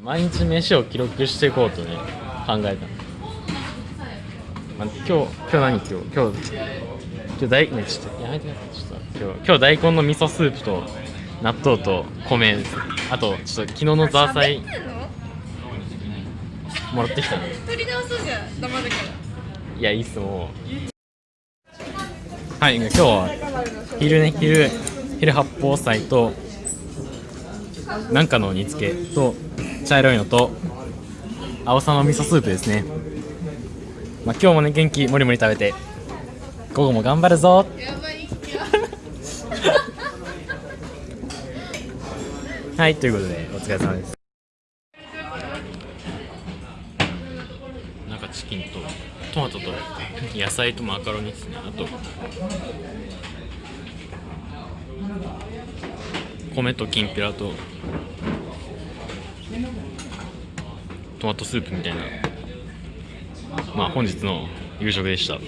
毎日飯を記録していこうとね考えたの、まあ、今日今日何？今日今日今日大ねちょっとやめてください。ちょっと今日今日大根の味噌スープと納豆と米です。あとちょっと昨日のザーサイ。もらってきたの。取り直そうじゃん黙るから。いやいいっすもう。はい今日は昼ね昼昼八宝菜となんかの煮付け。と茶色いのと青さの味噌スープですね。まあ今日もね元気もりもり食べて午後も頑張るぞ。やばいはいということでお疲れ様です。なんかチキンとトマトと野菜とマカロニですね。あと米ときんぴらとトマトスープみたいなまあ本日の夕食でした。